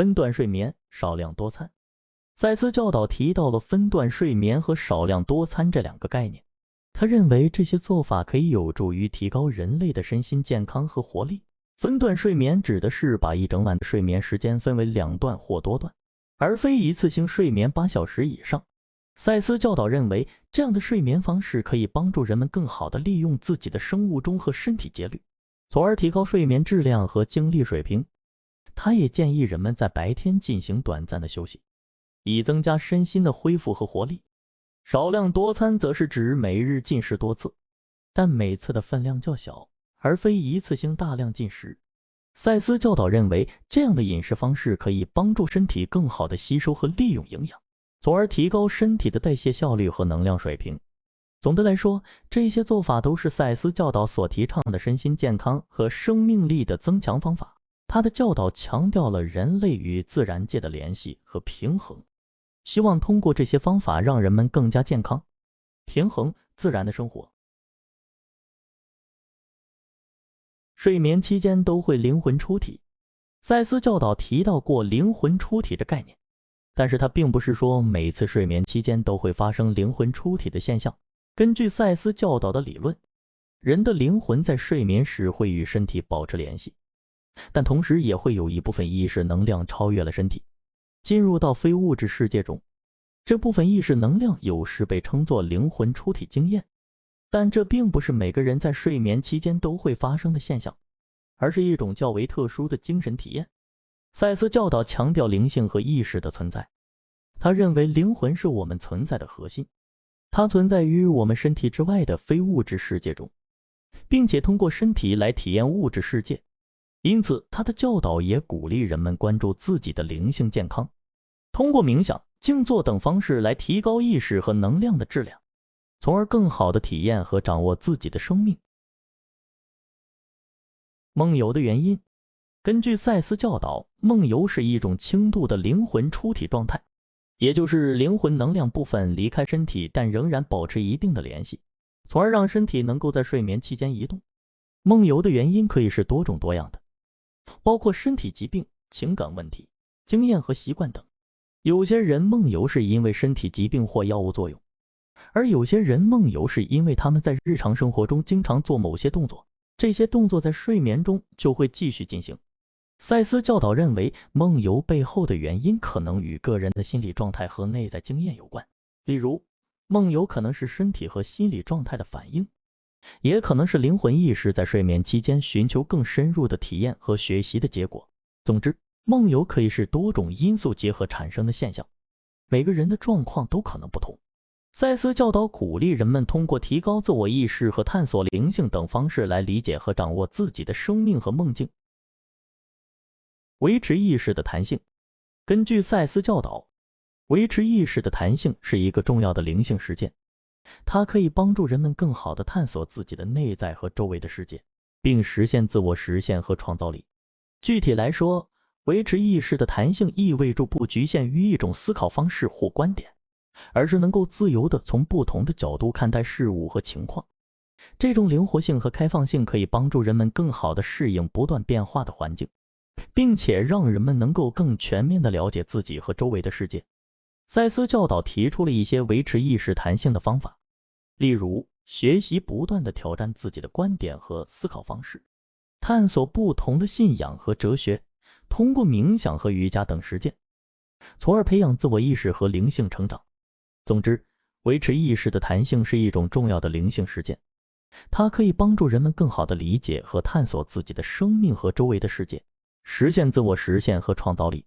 分段睡眠，少量多餐。赛斯教导提到了分段睡眠和少量多餐这两个概念。他认为这些做法可以有助于提高人类的身心健康和活力。分段睡眠指的是把一整晚的睡眠时间分为两段或多段，而非一次性睡眠八小时以上。赛斯教导认为，这样的睡眠方式可以帮助人们更好地利用自己的生物钟和身体节律，从而提高睡眠质量和精力水平。他也建议人们在白天进行短暂的休息，以增加身心的恢复和活力。少量多餐则是指每日进食多次，但每次的分量较小，而非一次性大量进食。赛斯教导认为，这样的饮食方式可以帮助身体更好的吸收和利用营养，从而提高身体的代谢效率和能量水平。总的来说，这些做法都是赛斯教导所提倡的身心健康和生命力的增强方法。他的教导强调了人类与自然界的联系和平衡，希望通过这些方法让人们更加健康、平衡、自然的生活。睡眠期间都会灵魂出体。赛斯教导提到过灵魂出体的概念，但是他并不是说每次睡眠期间都会发生灵魂出体的现象。根据赛斯教导的理论，人的灵魂在睡眠时会与身体保持联系。但同时也会有一部分意识能量超越了身体，进入到非物质世界中。这部分意识能量有时被称作灵魂出体经验，但这并不是每个人在睡眠期间都会发生的现象，而是一种较为特殊的精神体验。赛斯教导强调灵性和意识的存在，他认为灵魂是我们存在的核心，它存在于我们身体之外的非物质世界中，并且通过身体来体验物质世界。因此，他的教导也鼓励人们关注自己的灵性健康，通过冥想、静坐等方式来提高意识和能量的质量，从而更好的体验和掌握自己的生命。梦游的原因，根据赛斯教导，梦游是一种轻度的灵魂出体状态，也就是灵魂能量部分离开身体，但仍然保持一定的联系，从而让身体能够在睡眠期间移动。梦游的原因可以是多种多样的。包括身体疾病、情感问题、经验和习惯等。有些人梦游是因为身体疾病或药物作用，而有些人梦游是因为他们在日常生活中经常做某些动作，这些动作在睡眠中就会继续进行。赛斯教导认为，梦游背后的原因可能与个人的心理状态和内在经验有关。例如，梦游可能是身体和心理状态的反应。也可能是灵魂意识在睡眠期间寻求更深入的体验和学习的结果。总之，梦游可以是多种因素结合产生的现象，每个人的状况都可能不同。赛斯教导鼓励人们通过提高自我意识和探索灵性等方式来理解和掌握自己的生命和梦境，维持意识的弹性。根据赛斯教导，维持意识的弹性是一个重要的灵性实践。它可以帮助人们更好地探索自己的内在和周围的世界，并实现自我实现和创造力。具体来说，维持意识的弹性意味着不局限于一种思考方式或观点，而是能够自由地从不同的角度看待事物和情况。这种灵活性和开放性可以帮助人们更好地适应不断变化的环境，并且让人们能够更全面地了解自己和周围的世界。赛斯教导提出了一些维持意识弹性的方法。例如，学习不断的挑战自己的观点和思考方式，探索不同的信仰和哲学，通过冥想和瑜伽等实践，从而培养自我意识和灵性成长。总之，维持意识的弹性是一种重要的灵性实践，它可以帮助人们更好的理解和探索自己的生命和周围的世界，实现自我实现和创造力。